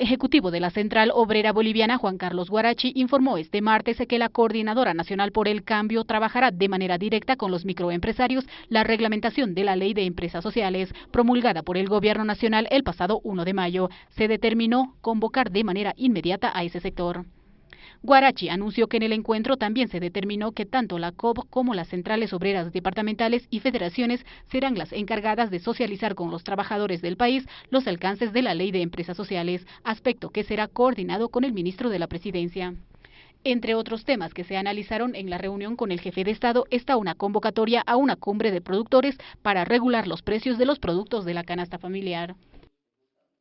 ejecutivo de la Central Obrera Boliviana, Juan Carlos Guarachi, informó este martes que la Coordinadora Nacional por el Cambio trabajará de manera directa con los microempresarios la reglamentación de la Ley de Empresas Sociales, promulgada por el Gobierno Nacional el pasado 1 de mayo. Se determinó convocar de manera inmediata a ese sector. Guarachi anunció que en el encuentro también se determinó que tanto la COP como las centrales obreras departamentales y federaciones serán las encargadas de socializar con los trabajadores del país los alcances de la Ley de Empresas Sociales, aspecto que será coordinado con el ministro de la Presidencia. Entre otros temas que se analizaron en la reunión con el jefe de Estado está una convocatoria a una cumbre de productores para regular los precios de los productos de la canasta familiar.